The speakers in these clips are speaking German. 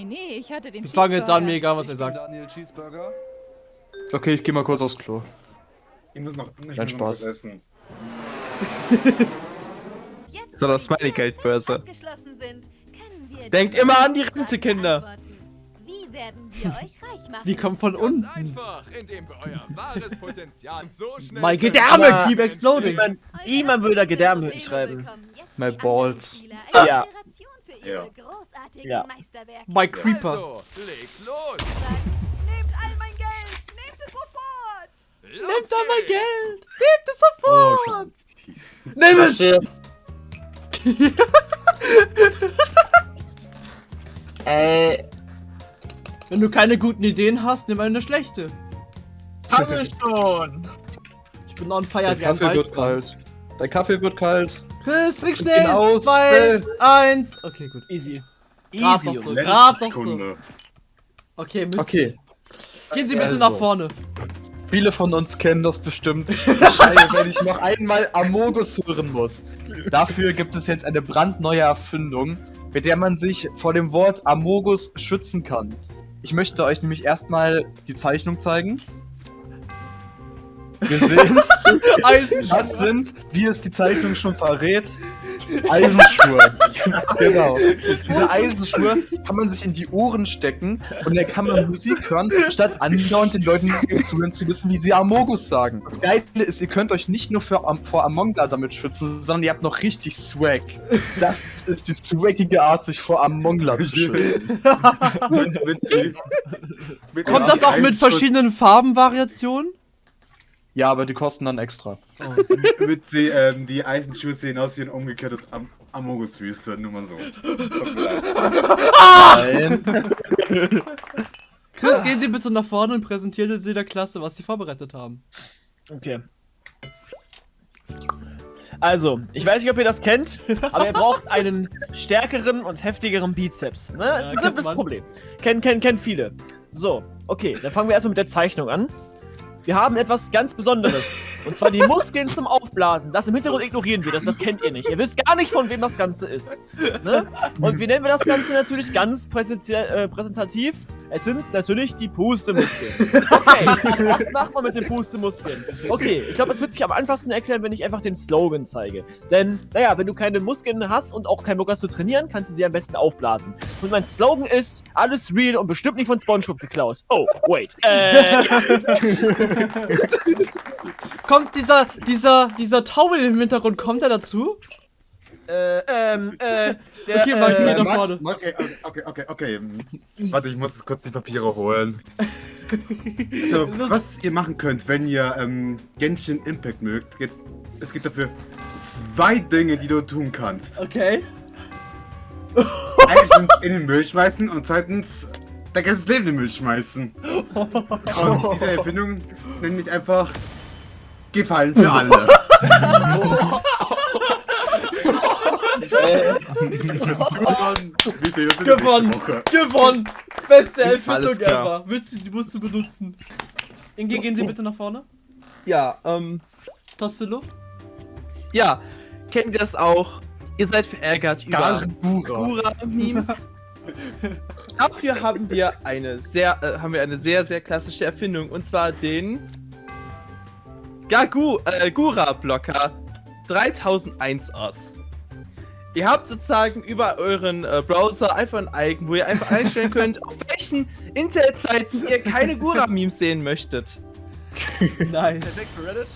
Nee, nee, ich hatte den Wir fangen jetzt an, mir egal, was er Ich bin sagt. Daniel Cheeseburger. Okay, ich geh mal kurz aufs Klo. Ich muss noch, ich Kein muss noch Spaß. was essen. Jetzt, So, das können wir Denkt immer an die Rente, Kinder. beantworten. Wie werden wir euch reich machen? Die kommt von unten. einfach, indem wir euer wahres Potenzial so schnell... My können. Gedärme keep exploding. Niemand, niemand würde da Gedärme hinschreiben. My balls. Ja. Ja. Ja. Meisterwerke. My Creeper. Also, legt los. Nehmt all mein Geld! Nehmt es sofort! Los Nehmt da mein geht's. Geld. Nehmt es sofort. Nimm es. Äh, Wenn du keine guten Ideen hast, nimm eine schlechte. haben wir schon. Ich bin on fire Dein wie ein Kaffee wird kalt. Dein Kaffee wird kalt. Chris, trink schnell. ihn aus, Zwei, schnell. eins. Okay, gut. Easy. Grad Easy, noch so. Grad noch so. Okay, Mütze. Okay. Gehen Sie bitte Also. nach vorne. Viele von uns kennen das bestimmt. Ich schreie, wenn ich noch einmal Amogus hören muss. Dafür gibt es jetzt eine brandneue Erfindung, mit der man sich vor dem Wort Amogus schützen kann. Ich möchte euch nämlich erstmal die Zeichnung zeigen. Wir sehen, das sind, wie es die Zeichnung schon verrät, Eisenschuhe. genau. Diese Eisenschuhe kann man sich in die Ohren stecken und dann kann man Musik hören, statt andauernd den Leuten zuhören zu müssen, wie sie Amogus sagen. Das Geile ist, ihr könnt euch nicht nur für, am- vor Among Us damit schützen, sondern ihr habt noch richtig Swag. Das ist die swaggige Art, sich vor Among Us zu schützen. Kommt das auch mit verschiedenen Farbenvariationen? Ja, aber die kosten dann extra. Witzig, ähm, die Eisenschuhe sehen aus wie ein umgekehrtes Am Amogus-Wüste, nur mal so. Nein. Chris, gehen Sie bitte nach vorne und präsentieren Sie der Klasse, was Sie vorbereitet haben. Okay. Also, ich weiß nicht, ob ihr das kennt, aber ihr braucht einen stärkeren und heftigeren Bizeps. Ne? Das ist ein simples. Problem. Kennen, kennen, kennen viele. So, okay, dann fangen wir erstmal mit der Zeichnung an. Wir haben etwas ganz Besonderes. Und zwar die Muskeln zum Aufblasen. Das im Hintergrund ignorieren wir, das, das kennt ihr nicht. Ihr wisst gar nicht, von wem das Ganze ist. Ne? Und wie nennen wir das Ganze natürlich ganz äh, präsentativ? Es sind natürlich die Pustemuskeln. Okay, was macht man mit den Pustemuskeln? Okay, ich glaube, es wird sich am einfachsten erklären, wenn ich einfach den Slogan zeige. Denn, naja, wenn du keine Muskeln hast und auch keinen Bock hast zu trainieren, kannst du sie am besten aufblasen. Und mein Slogan ist, alles real und bestimmt nicht von Spongebob geklaut. Oh, wait. Äh. Kommt dieser, dieser, dieser Taubel im Hintergrund, kommt er dazu? äh, ähm, äh, der, Okay, Max, äh, geh nach vorne. Max, Okay, okay, okay, okay. Warte, ich muss kurz die Papiere holen. So, was ihr machen könnt, wenn ihr ähm, Genshin Impact mögt, jetzt, es gibt dafür zwei Dinge, die du tun kannst. Okay. Erstens in den Müll schmeißen und zweitens dein ganzes Leben in den Müll schmeißen. Und diese Erfindung nenne ich einfach Gefallen für alle. Gewonnen. Der Gewonnen. Gewonnen. Beste Erfindung ever. Willst du, die musst du benutzen. Inge, gehen Sie bitte nach vorne. ja, ähm, Tostillo. ja. Kennt ihr das auch? Ihr seid verärgert über. Gura-Memes. Dafür haben wir eine sehr, äh, haben wir eine sehr, sehr klassische Erfindung und zwar den Gagu, äh, Gura-Blocker 3001 aus. Ihr habt sozusagen über euren äh, Browser einfach ein Icon, wo ihr einfach einstellen könnt, auf welchen Internetseiten ihr keine Gura-Memes sehen möchtet. Nice. für Reddit.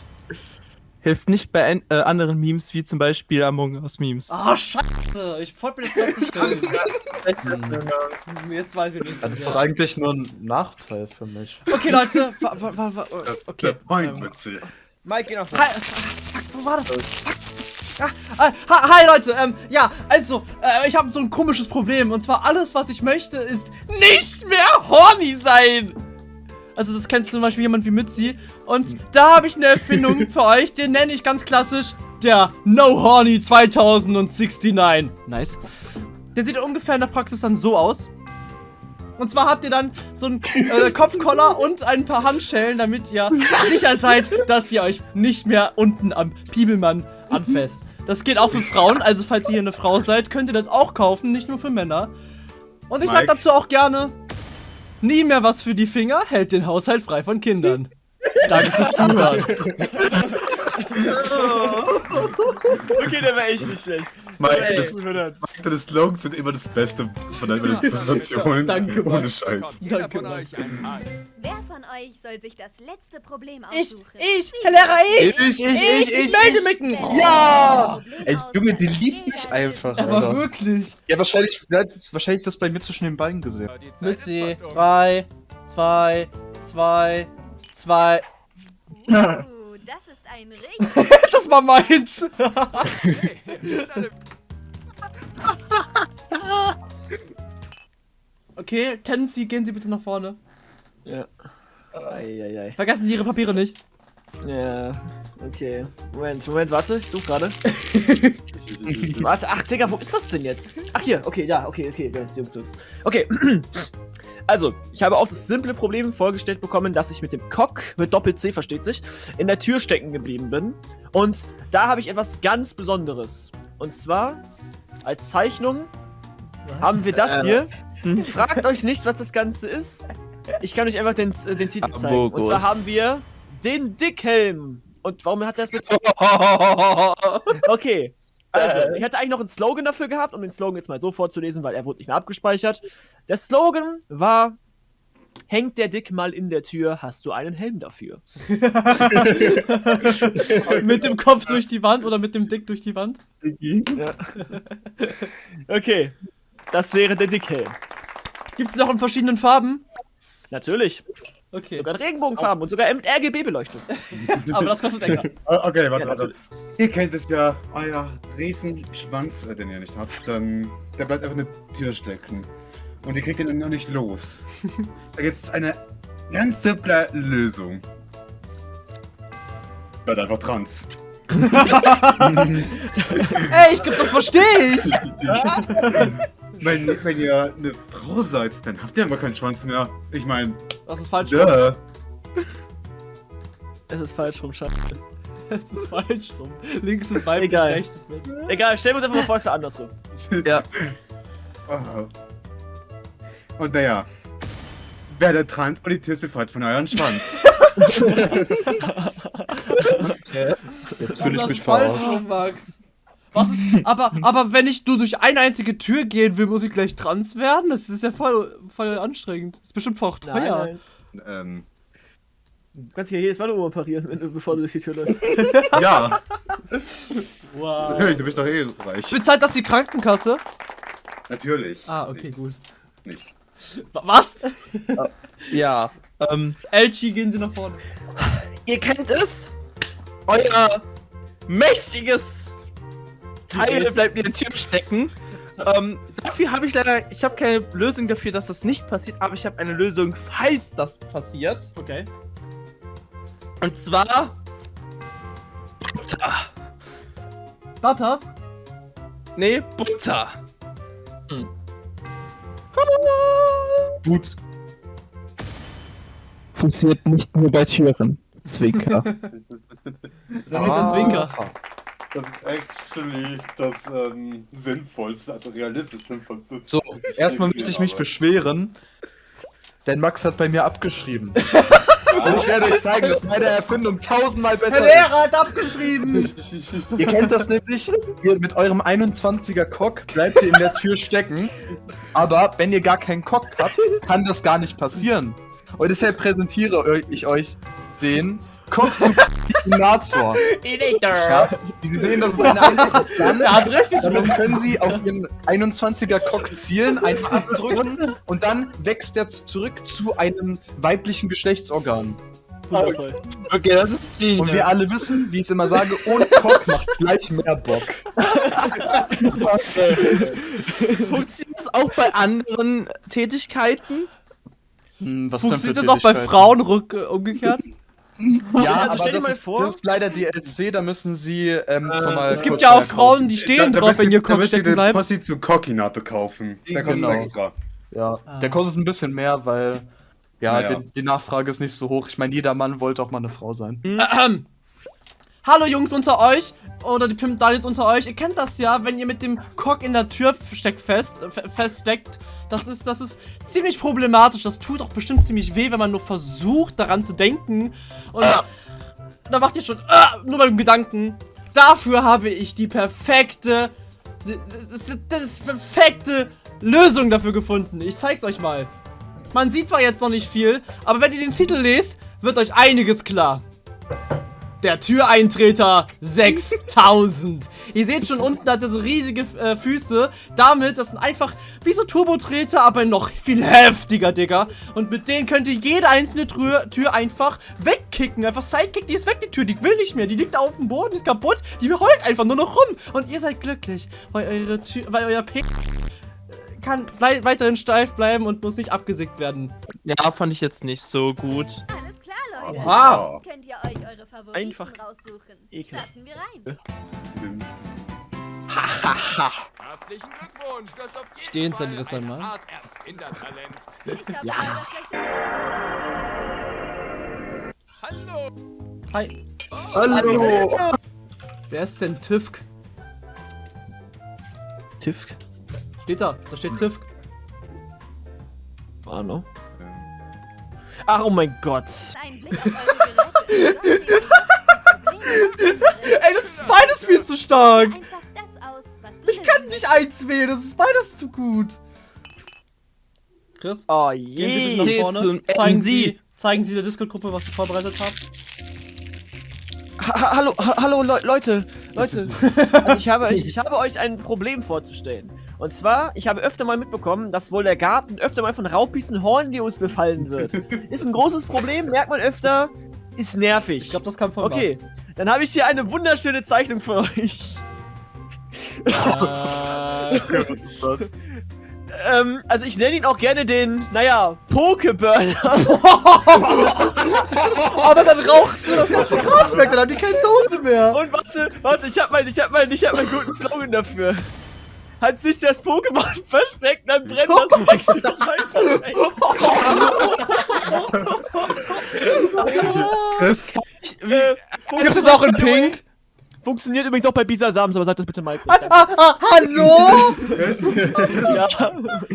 Hilft nicht bei an- äh, anderen Memes, wie zum Beispiel Among Us Memes. Ah, scheiße. Ich wollte mir das gerade bestellen. Jetzt weiß ich nicht. Das ist doch eigentlich nur ein Nachteil für mich. Okay, Leute. Wa, wa, wa, wa, okay. Der Point Ähm. Mike, geh nach Hi, fuck, wo war das? Fuck. Ah, ah, hi, hi Leute, ähm, ja, also, äh, ich habe so ein komisches Problem und zwar alles, was ich möchte, ist nicht mehr horny sein. Also das kennst du zum Beispiel jemand wie Mützi und da habe ich eine Erfindung für euch, den nenne ich ganz klassisch der No Horny 2069. Nice. Der sieht ungefähr in der Praxis dann so aus. Und zwar habt ihr dann so einen äh, Kopfkoller und ein paar Handschellen, damit ihr sicher seid, dass ihr euch nicht mehr unten am Piebelmann anfasst. Das geht auch für Frauen, also falls ihr hier eine Frau seid, könnt ihr das auch kaufen, nicht nur für Männer. Und ich sag Mike? dazu auch gerne, nie mehr was für die Finger, hält den Haushalt frei von Kindern. Danke fürs Zuhören. Okay, der war echt nicht schlecht. Mike, das, Mike, deine Slogans sind immer das Beste von deinen Präsentationen. Danke, Ohne Max. Scheiß. Danke, Ei. Wer von euch soll sich das letzte Problem Ich, aussuchen? ich, Herr Lehrer, ich! Ich, ich, ich, Ich, ich melde mich! Ja! Ey, Junge, die liebt mich einfach. Aber Alter. wirklich. Ja, wahrscheinlich, wahrscheinlich das bei mir zwischen den Beinen gesehen. Mützi, fast um. 3, 2, 2, 2. Uh, das ist ein richtig Das war meins. Hey, alle Okay, Tensi, gehen Sie bitte nach vorne. Ja. Eieiei. Vergessen Sie Ihre Papiere nicht. Ja, okay. Moment, Moment, warte, ich suche gerade. warte, ach Digga, wo ist das denn jetzt? Ach hier, okay, ja, okay, okay, ja, Jungs. Okay. Also, ich habe auch das simple Problem vorgestellt bekommen, dass ich mit dem Cock, mit Doppel-C versteht sich, in der Tür stecken geblieben bin. Und da habe ich etwas ganz Besonderes. Und zwar, als Zeichnung haben wir das hier. Fragt euch nicht, was das Ganze ist. Ich kann euch einfach den, äh, den Titel zeigen. Und zwar haben wir den Dickhelm. Und warum hat er das mit... Okay. Also, ich hatte eigentlich noch einen Slogan dafür gehabt, um den Slogan jetzt mal so vorzulesen, weil er wurde nicht mehr abgespeichert. Der Slogan war: Hängt der Dick mal in der Tür, hast du einen Helm dafür. mit dem Kopf durch die Wand oder mit dem Dick durch die Wand? Ja. Okay. Das wäre der Dickhelm. Gibt es noch in verschiedenen Farben? Natürlich. Okay. Sogar in Regenbogenfarben und sogar mit RGB-Beleuchtung. Aber das kostet extra. Ah, Okay, warte, Ja, warte. Ihr kennt es ja, euer Riesenschwanz, äh, den ihr nicht habt, dann, der bleibt einfach in der Tür stecken. Und ihr kriegt den noch nicht los. Da gibt's eine ganz simple Lösung. Bleibt einfach trans. Ey, ich glaube, das verstehe ich. Wenn, wenn ihr eine Frau seid, dann habt ihr aber keinen Schwanz mehr. Ich meine, Das ist falsch. duh. Es ist falsch rum, Scheiße. Das ist falsch rum. Links ist weiblich, Egal. rechts ist männlich. Egal, stellen wir uns einfach mal vor, es wäre andersrum. Ja. Oh. Und naja, werdet trans und die Tür ist befreit von euren Schwanz. Jetzt fühle ich mich ist falsch verarscht. rum, Max. Was ist, aber, aber wenn ich nur durch eine einzige Tür gehen will, muss ich gleich trans werden? Das ist ja voll, voll anstrengend. Das ist bestimmt voll teuer. Nein, nein. ähm, Du kannst ja jedes Mal nur operieren, wenn du, bevor du durch die Tür läufst. ja, Wow. natürlich, du bist doch eh reich. Bezahlt das die Krankenkasse? Natürlich. Ah, okay, gut. Nicht. Wa- Was? Ja, ähm, Elchi, gehen Sie nach vorne. ihr kennt es. Euer mächtiges Teil bleibt in der Tür stecken. Ähm, dafür habe ich leider, ich habe keine Lösung dafür, dass das nicht passiert, aber ich habe eine Lösung, falls das passiert. Okay. Und zwar Butter. Butters? Nee, Butter. Gut. Passiert nicht nur bei Türen. Zwinker. Damit ein Zwinker. Das ist actually das ähm, sinnvollste, also realistisch sinnvollste. So, erstmal möchte ich mich Aber- beschweren, denn Max hat bei mir abgeschrieben. Und ich werde euch zeigen, dass meine Erfindung tausendmal besser Herr Lehrer hat abgeschrieben. ist. Ihr kennt das nämlich, ihr mit eurem 21er Cock bleibt ihr in der Tür stecken, aber wenn ihr gar keinen Cock habt, kann das gar nicht passieren. Und deshalb präsentiere ich euch den Cock-Supinator. Ja, wie Sie sehen, das ist eine einfache Flamme. Er hat richtig Damit können Sie auf Ihren 21er Cock zielen, einmal abdrücken und dann wächst er zurück zu einem weiblichen Geschlechtsorgan. Wundervoll. Okay, das ist die. Und wir alle wissen, wie ich es immer sage, ohne Cock macht gleich mehr Bock. Funktioniert das auch bei anderen Tätigkeiten? Hm, was Funktioniert das auch bei Frauen umgekehrt? Ja, Also aber stell dir das mal ist, vor- das ist leider DLC, da müssen Sie ähm, schon mal Es gibt ja auch. Frauen, die stehen Da- da drauf, müsst wenn ihr- ihr da Kopf müsst ihr stecken den bleibt. Possi zu Cockinato kaufen. Der kostet Genau. extra. Ja, Ah. der kostet ein bisschen mehr, weil ja, Naja. die, die Nachfrage ist nicht so hoch. Ich meine, jeder Mann wollte auch mal eine Frau sein. Hallo Jungs unter euch oder die Pimp Daniels unter euch, ihr kennt das ja, wenn ihr mit dem Cock in der Tür steckt fest, äh, fe- feststeckt. Das ist, das ist ziemlich problematisch. Das tut auch bestimmt ziemlich weh, wenn man nur versucht, daran zu denken. Und da macht ihr schon ah, nur beim Gedanken. Dafür habe ich die perfekte, das, das, das perfekte Lösung dafür gefunden. Ich zeig's euch mal. Man sieht zwar jetzt noch nicht viel, aber wenn ihr den Titel lest, wird euch einiges klar. Der Türeintreter 6000. Ihr seht schon unten hat er so riesige äh, Füße. Damit, das sind einfach wie so Turbotreter, aber noch viel heftiger, Digga. Und mit denen könnt ihr jede einzelne Tür, Tür einfach wegkicken. Einfach Sidekick, die ist weg, die Tür. Die will nicht mehr. Die liegt da auf dem Boden, die ist kaputt. Die heult einfach nur noch rum. Und ihr seid glücklich, weil eure Tür, weil euer P kann wei- weiterhin steif bleiben und muss nicht abgesägt werden. Ja, fand ich jetzt nicht so gut. Alles Oha. Jetzt könnt ihr euch eure Favoriten Einfach raussuchen. Starten wir rein. Herzlichen Glückwunsch, du hast auf jeden Stehen Fall Sie das einmal? Art Erfindertalent. Ich habe leider schlechte Hallo! Hi. Hallo! Wer ist denn Tüfk? Tifk. Steht da. Da steht Tüfk. Ahnung. Ach, oh mein Gott. Ey, das ist beides viel zu stark. Ich kann nicht eins wählen. Das ist beides zu gut. Chris? Oh Gehen Sie je. bitte nach vorne. Zeigen. Sie, zeigen Sie der Discord-Gruppe, was Sie vorbereitet haben. Ha hallo, ha hallo Le Leute, Leute. also ich, habe euch, ich habe euch ein Problem vorzustellen. Und zwar, ich habe öfter mal mitbekommen, dass wohl der Garten öfter mal von und Hornleos befallen wird. Ist ein großes Problem, merkt man öfter, ist nervig. Ich glaube, das kam von okay, dann habe ich hier eine wunderschöne Zeichnung für euch. Max. Äh, Was ist das? Ähm, also ich nenne ihn auch gerne den, naja, Pokeburner. aber dann rauchst du das ganze Gras weg. Dann haben die keine Soße mehr. Und warte, warte, ich habe meinen, ich habe meinen, ich habe meinen guten Slogan dafür. Hat sich das Pokémon versteckt, dann brennt das nächste. Chris, Äh, Gibt es auch in Pink? Funktioniert übrigens auch bei Bisasams, aber sagt das bitte Mike. Ah, ah, hallo? Chris, Ja.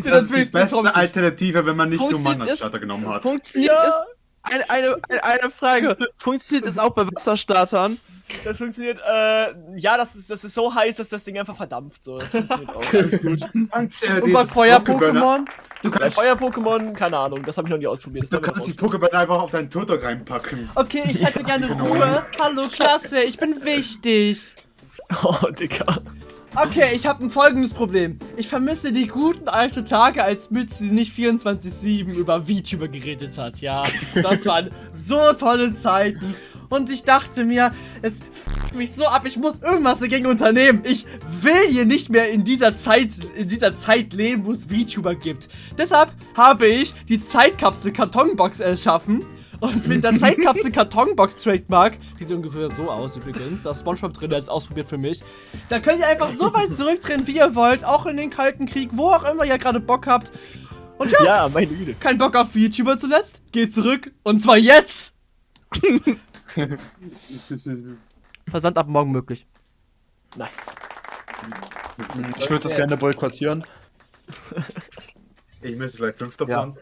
das ist will die beste. Alternative, wenn man nicht Nummern als? Starter genommen hat. Funktioniert Ja. es? Eine, eine, eine, Frage. Funktioniert es auch bei Wasserstartern? Das funktioniert, äh, ja, das ist, das ist so heiß, dass das Ding einfach verdampft. So, das funktioniert auch. Alles gut. Und, äh, Und bei Feuer-Pokémon? Du Bei Feuer-Pokémon, keine Ahnung, das habe ich noch nie ausprobiert. Das du kannst die Pokéburner einfach auf deinen Turtok reinpacken. Okay, ich hätte gerne Ruhe. Hallo, Klasse, ich bin wichtig. Oh, Digga. Okay, ich habe ein folgendes Problem. Ich vermisse die guten alten Tage, als Mitzi nicht 24-7 über VTuber geredet hat. Ja, das waren so tolle Zeiten. Und ich dachte mir, es f mich so ab, ich muss irgendwas dagegen unternehmen. Ich will hier nicht mehr in dieser Zeit, in dieser Zeit leben, wo es VTuber gibt. Deshalb habe ich die Zeitkapsel Kartonbox erschaffen. Und mit der Zeitkapsel Kartonbox Trademark, die sieht ungefähr so aus übrigens, da ist Spongebob drin, der ist ausprobiert für mich. Da könnt ihr einfach so weit zurückdrehen, wie ihr wollt, auch in den Kalten Krieg, wo auch immer ihr gerade Bock habt. Und ja, Ja, meine Güte. kein Bock auf VTuber zuletzt, geht zurück und zwar jetzt! Versand ab morgen möglich. Nice. Ich würde das gerne boykottieren. Ich möchte gleich fünf davon.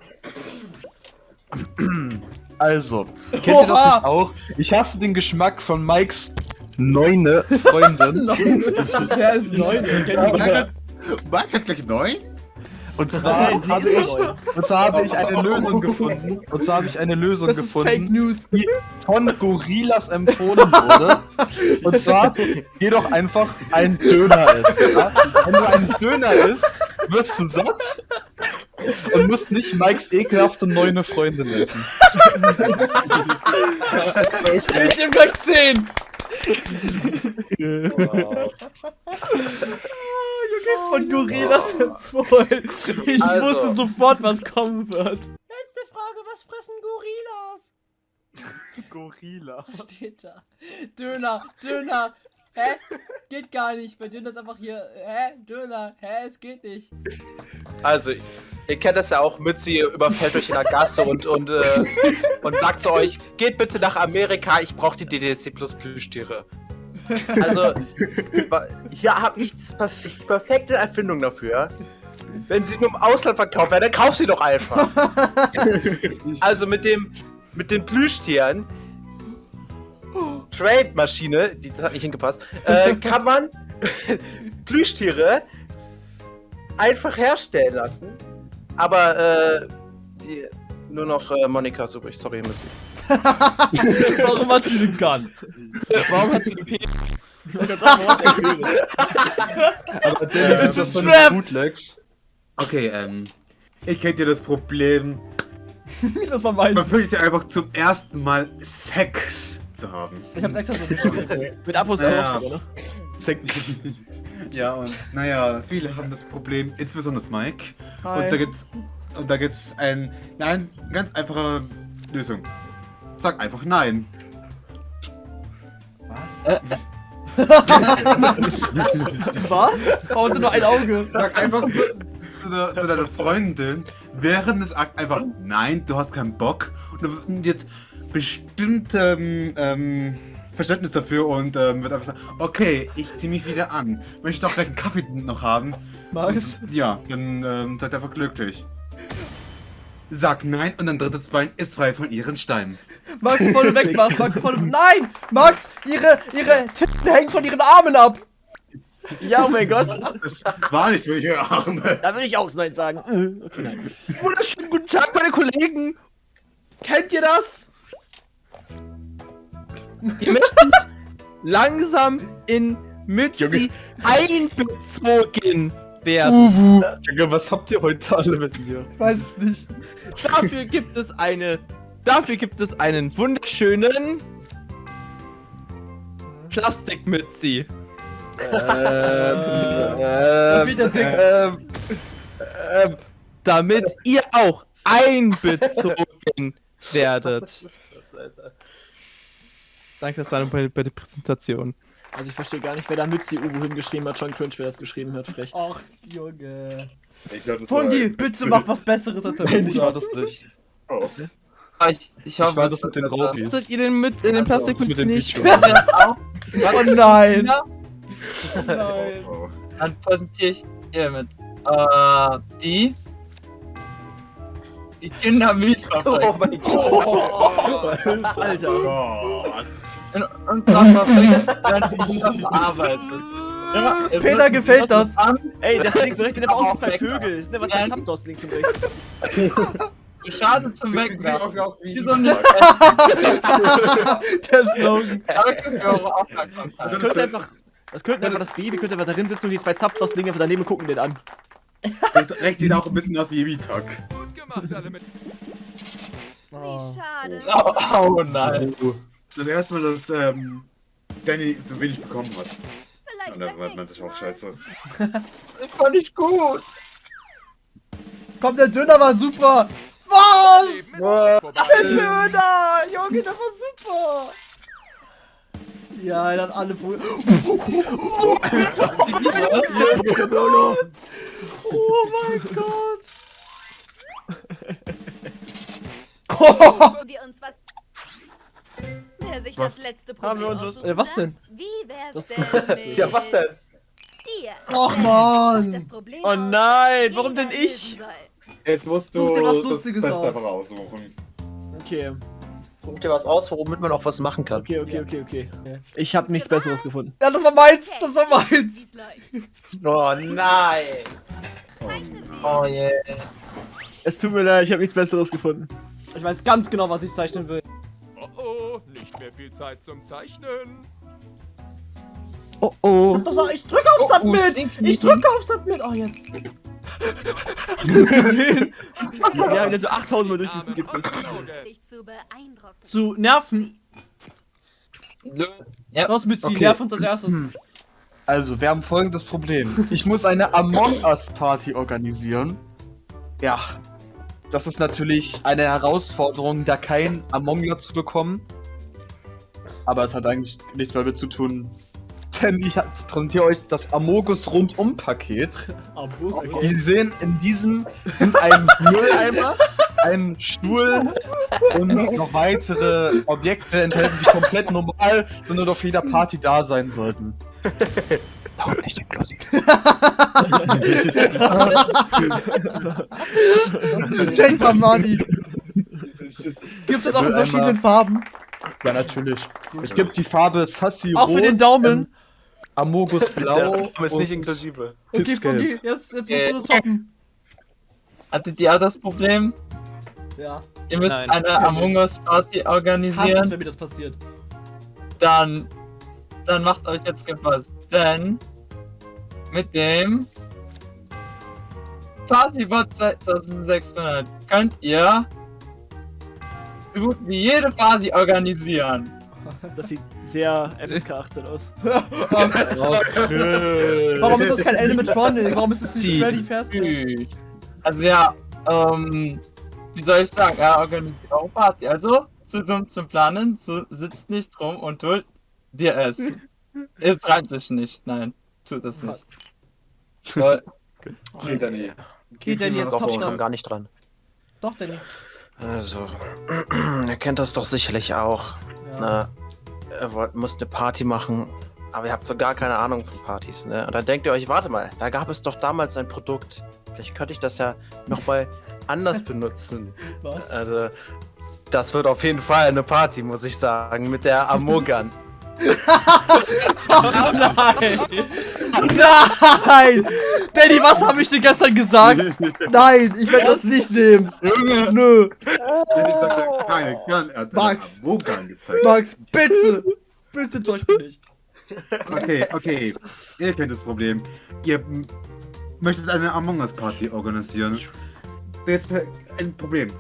Also, kennt ihr das nicht auch? Ich hasse den Geschmack von Mikes neune Freundin. Der ist neu, den kennt ihr. War ich jetzt gleich neu? Und zwar Nein, habe ich, und zwar habe ich eine Lösung gefunden. Und zwar habe ich eine Lösung Das gefunden, News. die von Gorillas empfohlen wurde. Und zwar, geh doch einfach ein Döner essen. Ja? Wenn du einen Döner isst, wirst du satt und musst nicht Mikes ekelhafte neue Freundin essen. Ich nehme gleich 10. Von Gorillas empfohlen. Ich Also. wusste sofort, was kommen wird. Letzte Frage, was fressen Gorillas? Gorilla. Steht da. Döner, Döner. Hä? Geht gar nicht. Bei Döner ist einfach hier, hä? Döner, hä? Es geht nicht. Also, ihr kennt das ja auch, Mützi überfällt euch in der Gasse und, und, äh, und sagt zu euch, geht bitte nach Amerika, ich brauche die DDC Plus Plüschtiere. Also, hier habe ich das perf die perfekte Erfindung dafür. Wenn sie nur im Ausland verkauft werden, dann kauf sie doch einfach. also mit dem, mit den Plüschtieren, Trade-Maschine, die das hat nicht hingepasst, äh, kann man Plüschtiere einfach herstellen lassen. Aber äh, die, nur noch äh, Monika ist übrig. Sorry, Mützi. Warum hat sie den Gun? Warum hat sie den P Aber Dennis, ist das so Strap. eine Bootlegs? Okay, ähm. Ihr kennt ja das Problem, Das war man meins. wünscht ja einfach zum ersten Mal Sex zu haben. Ich hab's extra so geschrieben. Mit Apostroph Ja. sogar, ne? Sex. Ja, und naja, viele haben das Problem, insbesondere Mike. Hi. Und da gibt's. Und da gibt's ein. Nein, ganz einfache Lösung. Sag einfach nein. Was? Was? Warum nur ein Auge? Sag einfach zu, zu, zu deiner Freundin während des Akt einfach nein, du hast keinen Bock. Und jetzt bestimmt ähm, ähm, Verständnis dafür und ähm, wird einfach sagen, okay, ich zieh mich wieder an. Möchte auch gleich einen Kaffee noch haben. Max? Ja, dann ähm, seid einfach glücklich. Sag nein und dein drittes Bein ist frei von ihren Steinen. Max, bevor du wegmachst, Max, bevor du... Nein! Max, ihre, ihre Titten hängen von ihren Armen ab! Ja, oh mein Gott. Das war nicht für ihre Arme. Da will ich auch Nein sagen. Äh, Okay, nein. Wunderschönen guten Tag, meine Kollegen. Kennt ihr das? Ihr möchtet langsam in Mützi einbezogen werden. Uwu. Junge, was habt ihr heute alle mit mir? Weiß es nicht. Dafür gibt es eine. Dafür gibt es einen wunderschönen Plastikmützi. Der Dick. ähm, ähm, Damit ihr auch einbezogen werdet. Danke, das war bei, bei der Präsentation. Also ich verstehe gar nicht, wer da Mützi Uwu hingeschrieben hat. Schon cringe, wer das geschrieben hat. Frech. Ach, Junge. Ich glaub, das bitte mach was Besseres als der nein, ich war das nicht. Oh. Ich, ich Ich war das mit den Raubis. Hattet ihr den mit in den Also, das mit Plastikmützen dem nicht? Oh nein. Oh nein. Oh. dann präsentiere ich ihr mit. Äh, die. Die Dynamit-Fabrik. Oh mein Gott. Alter. Gott. In werden die verarbeitet. Ja, Peter gefällt das. An, Ey, das links und rechts sind einfach aus wie zwei. Vögel. Das sind einfach zwei Zapdos links und rechts. die Schaden zum Sieht Wegwerfen. auch aus wie- so nicht Der Slogan. Das könnte einfach. Das könnte einfach das Baby könnte einfach drin sitzen und die zwei Zapdos liegen einfach daneben gucken den an. Rechts, sieht auch ein bisschen aus wie Emitok. Gut gemacht, alle mit. Wie schade. Oh, oh nein. Das erste Mal, dass ähm, Danny so wenig bekommen hat. Vielleicht Und da beim war man sich auch scheiße. Das fand ich gut. Komm, der Döner war super. Was? Der Döner! Junge, der war super! Ja, er hat alle Brüder. Oh mein Gott! Wir uns was. Sich Was? das letzte Haben wir Problem uns was- Äh, was denn? Wie wär's Das- denn mit Ja, was denn? dir? Och, Wer Mann. das Problem Oh aus, nein, warum denn ich? Jetzt musst du was das Lustiges Beste aus. einfach aussuchen. Okay, Guck dir was aus, womit man auch was machen kann. okay, okay, okay, okay. Ich habe nichts Besseres gefunden. Ja, das war meins! Das war meins! Oh nein. Oh yeah. Es tut mir leid, ich habe nichts Besseres gefunden. Ich weiß ganz genau, was ich zeichnen will. Oh oh, nicht mehr viel Zeit zum Zeichnen. Oh oh. Ich drücke auf Oh, Submit! Stinky. Ich drücke auf Submit! Oh, jetzt. Hast du das gesehen? Wir haben jetzt so 8000 Mal durchgeskippt. Zu nerven. Ja. Raus mit sie, Okay. nerv uns als erstes. Also, wir haben folgendes Problem. Ich muss eine Among Us Party organisieren. Ja. Das ist natürlich eine Herausforderung, da kein Among Us zu bekommen. Aber es hat eigentlich nichts mehr damit zu tun, denn ich präsentiere euch das Amogus Rundum-Paket. Wie Sie sehen, in diesem sind ein Mülleimer, ein Stuhl und noch weitere Objekte enthalten, die komplett normal sind und auf jeder Party da sein sollten. Warum nicht im Klosi? Take my money. Gibt es auch in verschiedenen Farben? Ja, natürlich. Es gibt die Farbe Sassy Auch für den Daumen. Amogus Blau. Der ist nicht und inklusive. Okay. Fungi, jetzt, jetzt musst Äh, du das toppen. Hattet ihr auch das Problem? Ja. Ihr müsst Nein, eine Among Us Party Ich hasse es, organisieren, wenn mir das passiert. dann, dann macht euch jetzt gefasst, denn mit dem Partybot 2600 könnt ihr so gut wie jede Party organisieren. Das sieht sehr FSK-achtet aus. Warum ist das kein Animatronic? Warum ist es nicht Sie- Freddy Fazbear? Also ja, ähm, wie soll ich sagen, er organisiert auch Party. Also, zu dumm zum Planen, zu, sitzt nicht rum und holt dir es. Es reimt sich nicht, nein, tut es nicht. Toll. Okay, Danny. Okay, Danny, jetzt Doch, top ich komm das. gar nicht dran. Doch, Danny. Also, ihr kennt das doch sicherlich auch. Ja. Na, ihr wollt, müsst eine Party machen, aber ihr habt so gar keine Ahnung von Partys, ne? Und dann denkt ihr euch, warte mal, da gab es doch damals ein Produkt. Vielleicht könnte ich das ja nochmal anders benutzen. Was? Also, das wird auf jeden Fall eine Party, muss ich sagen, mit der Amogan. Nein! Danny, was habe ich dir gestern gesagt? Nein, ich werde das nicht nehmen. Junge! Nö. Hat keine Gun, er hat Max. Wogan gezeigt. Max, bitte. Bitte täusch mich nicht. Okay, okay. Ihr kennt das Problem. Ihr möchtet eine Among Us Party organisieren. Jetzt ein Problem.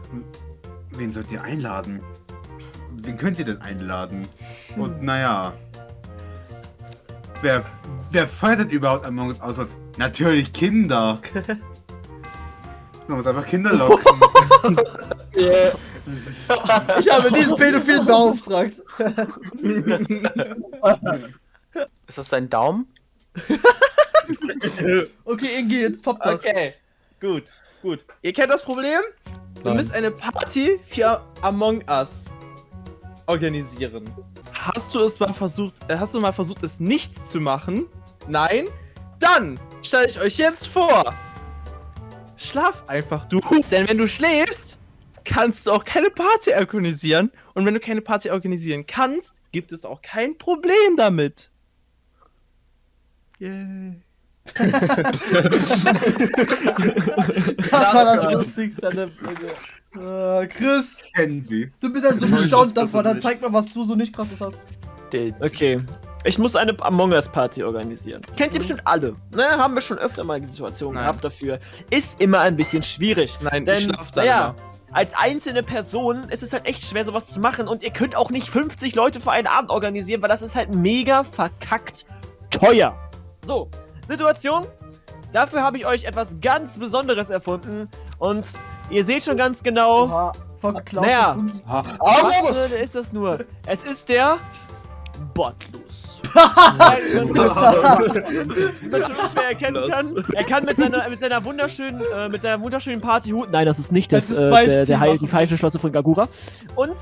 Wen sollt ihr einladen? Wen könnt ihr denn einladen? Und naja. Wer, wer feiert denn überhaupt Among Us aus? Natürlich Kinder. Man muss einfach Kinder locken. Yeah. Ich habe diesen Pädophilen beauftragt. Ist das dein Daumen? Okay, Ingi, jetzt top das. Okay, gut, gut. Ihr kennt das Problem? Du müsst eine Party für Among Us organisieren. Hast du es mal versucht, äh, hast du mal versucht, es nichts zu machen? Nein? Dann stelle ich euch jetzt vor. Schlaf einfach, du. Denn wenn du schläfst, kannst du auch keine Party organisieren. Und wenn du keine Party organisieren kannst, gibt es auch kein Problem damit. Yay. Das war das Lustigste an der Folge. Äh, Chris, Kennen sie. du bist ja so bestaunt davon. Dann zeig mal, was du so nicht krasses hast. Okay. Ich muss eine Among Us Party organisieren. Kennt ihr bestimmt alle. Ne, haben wir schon öfter mal die Situation Nein. gehabt dafür. Ist immer ein bisschen schwierig. Nein, Denn, ich schlaf da immer. als einzelne Person ist es halt echt schwer, sowas zu machen. Und ihr könnt auch nicht 50 Leute für einen Abend organisieren, weil das ist halt mega verkackt teuer. So, Situation. Dafür habe ich euch etwas ganz Besonderes erfunden. Und ihr seht schon ganz genau, Oha, verklaut. Naja. Fungi. was ist das nur? Es ist der Botlus. Weil man man schon schwer erkennen kann. Er kann mit seiner, mit seiner wunderschönen, äh, mit der wunderschönen Partyhut. Nein, das ist nicht das, Das ist äh, zwei der, der Heil, die falsche Schlosse von Gagura. Und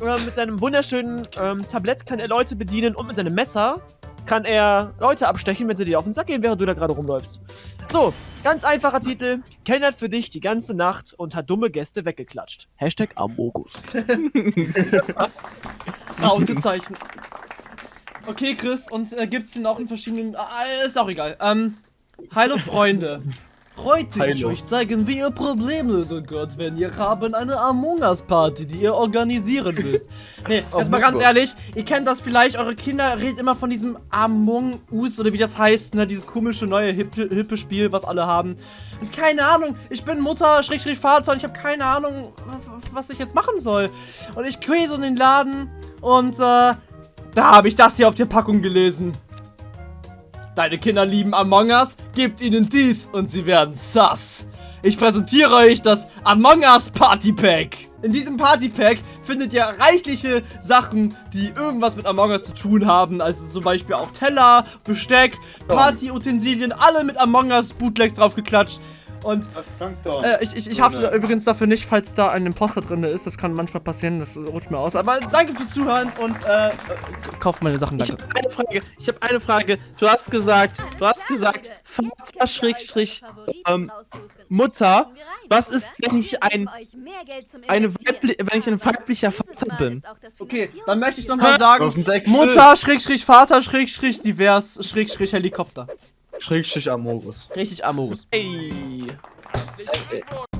äh, mit seinem wunderschönen ähm, Tablett kann er Leute bedienen und mit seinem Messer kann er Leute abstechen, wenn sie dir auf den Sack gehen, während du da gerade rumläufst. So, ganz einfacher Titel. Kellnert für dich die ganze Nacht und hat dumme Gäste weggeklatscht. Hashtag Amogus. Rautezeichen. Okay, Chris, und äh, gibt's den auch in verschiedenen. Ah, ist auch egal. Ähm, hallo Freunde. Heute will ich euch zeigen, wie ihr Problem lösen könnt, wenn ihr haben eine Among Us Party, die ihr organisieren müsst. Nee, jetzt mal ganz ehrlich, ihr kennt das vielleicht, eure Kinder reden immer von diesem Among Us oder wie das heißt, ne, dieses komische neue hippe, hippe Spiel, was alle haben. Und keine Ahnung, ich bin Mutter, Schrägstrich Vater und ich habe keine Ahnung, was ich jetzt machen soll. Und ich gehe so in den Laden und äh, da habe ich das hier auf der Packung gelesen. Deine Kinder lieben Among Us, gebt ihnen dies und sie werden sass. Ich präsentiere euch das Among Us Party Pack. In diesem Party Pack findet ihr reichliche Sachen, die irgendwas mit Among Us zu tun haben. Also zum Beispiel auch Teller, Besteck, Partyutensilien, alle mit Among Us Bootlegs draufgeklatscht. Und äh, ich, ich, ich hafte übrigens dafür nicht, falls da ein Imposter drin ist. Das kann manchmal passieren, das rutscht mir aus. Aber danke fürs Zuhören und äh, kauft meine Sachen, Ich danke. habe eine Frage. Ich habe eine Frage. Du hast gesagt, du hast gesagt, Vater Schrägstrich ähm, Mutter. Was ist, wenn ich ein eine weibli wenn ich ein weiblicher Vater bin? Okay, dann möchte ich nochmal sagen. Mutter, Schrägstrich, Vater, Schrägstrich, divers, Schrägstrich, Helikopter. Schrägstrich Amorus. Richtig. Herzlich willkommen.